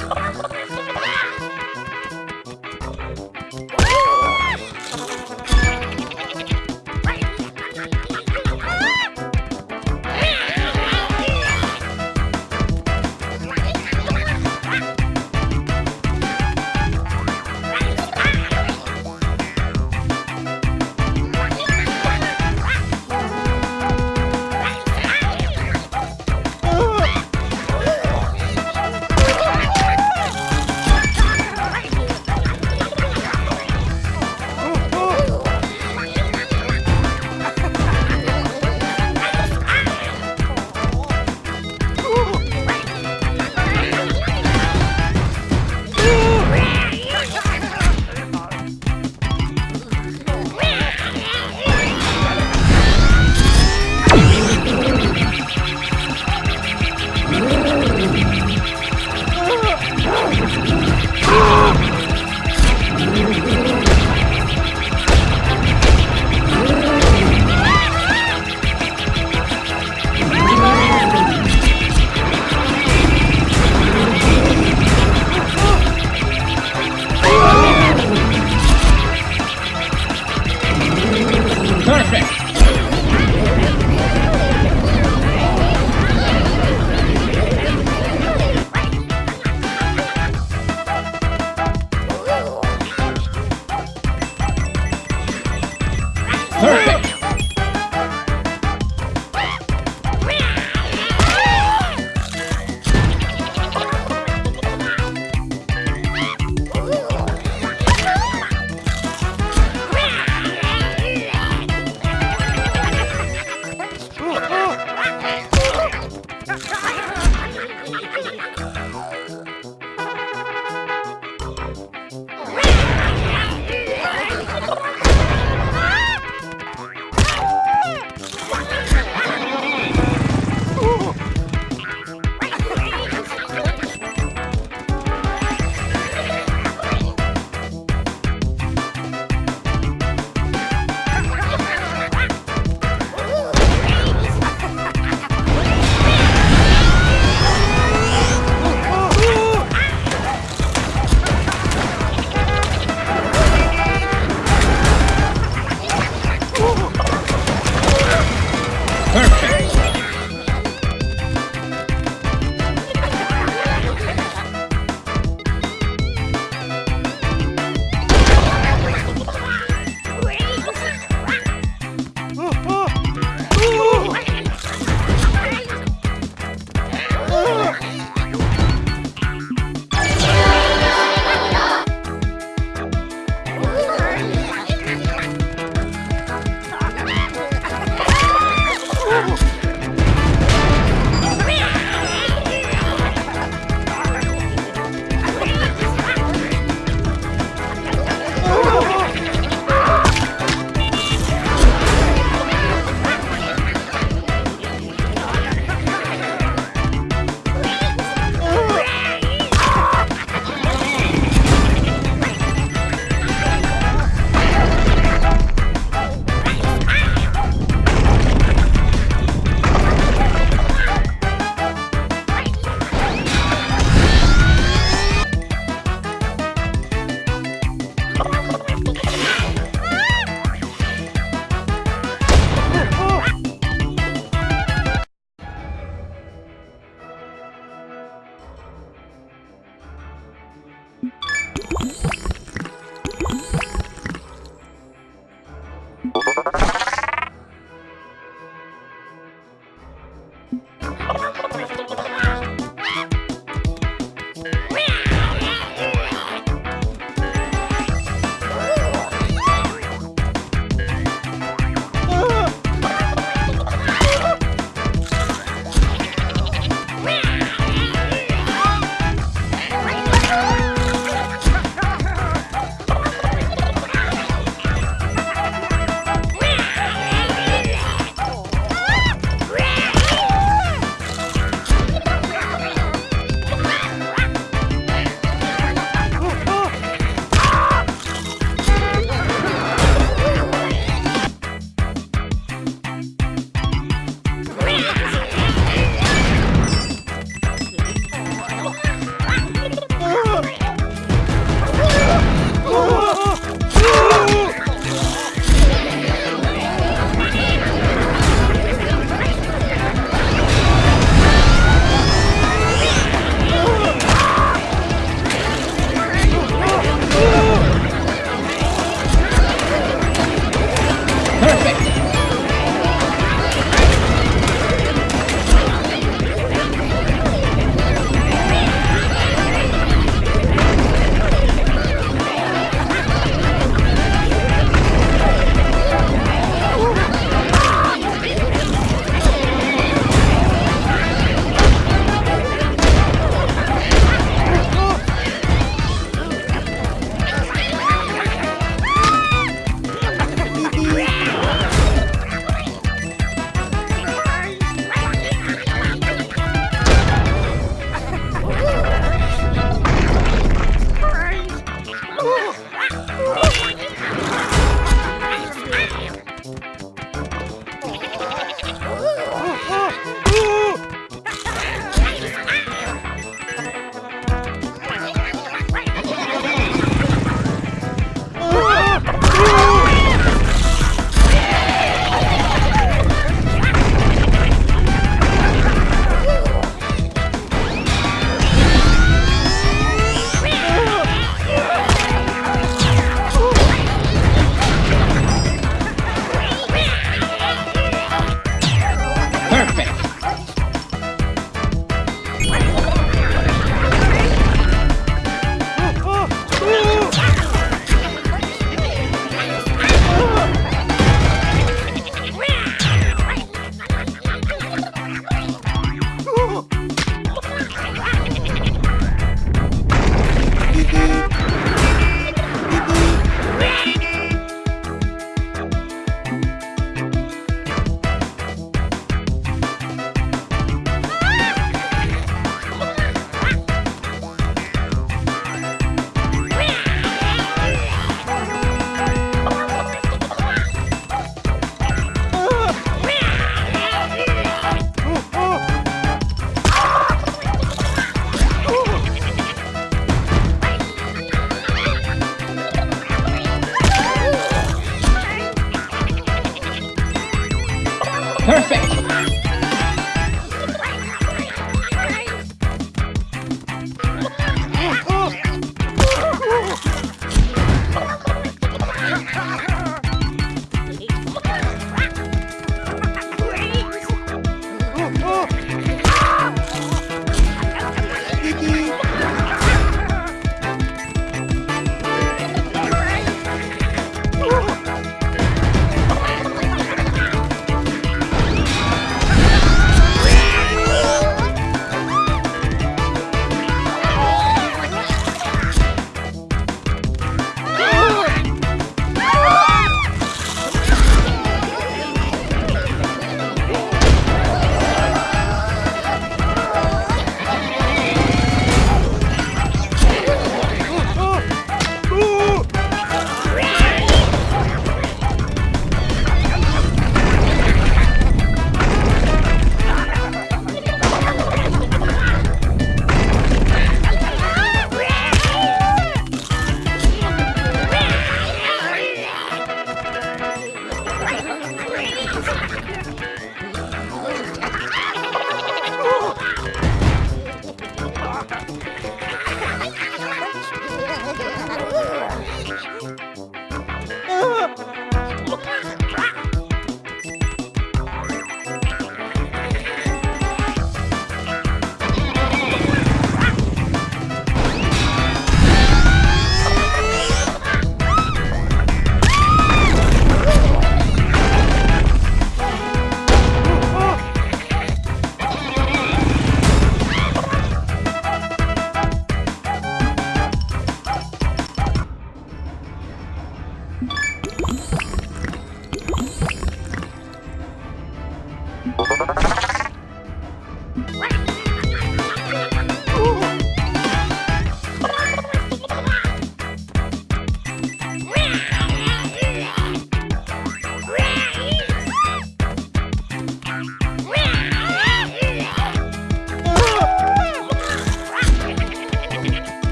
よし!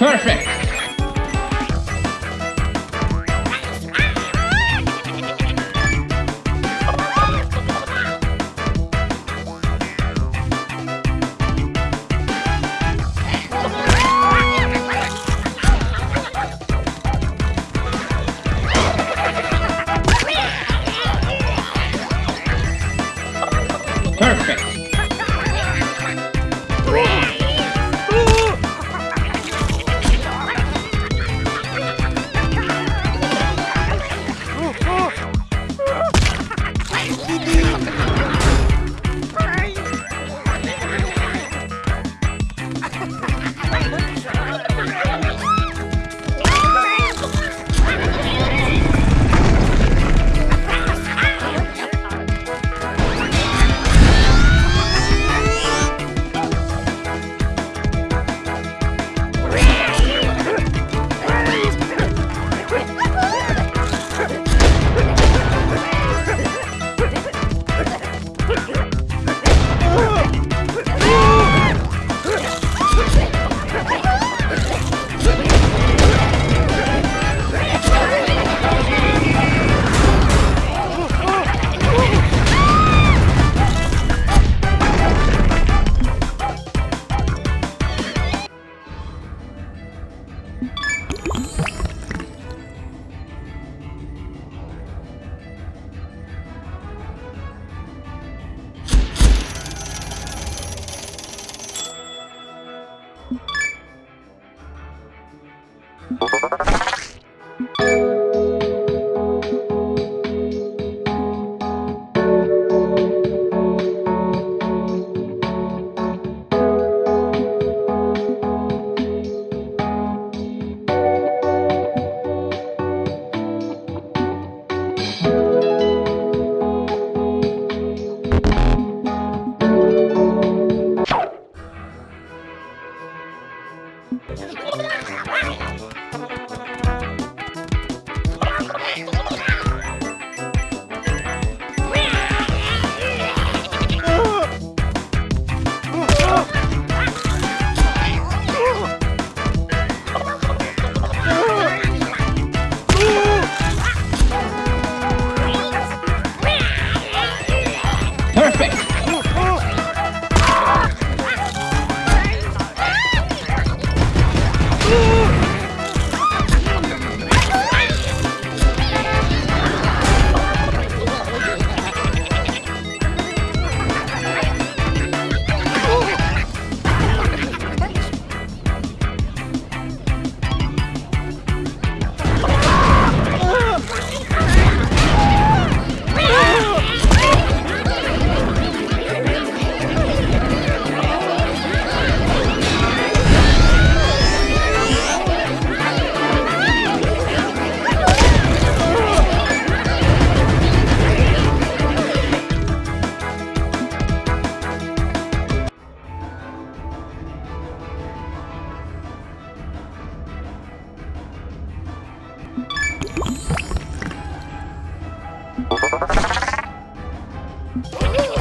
Perfect. Oh!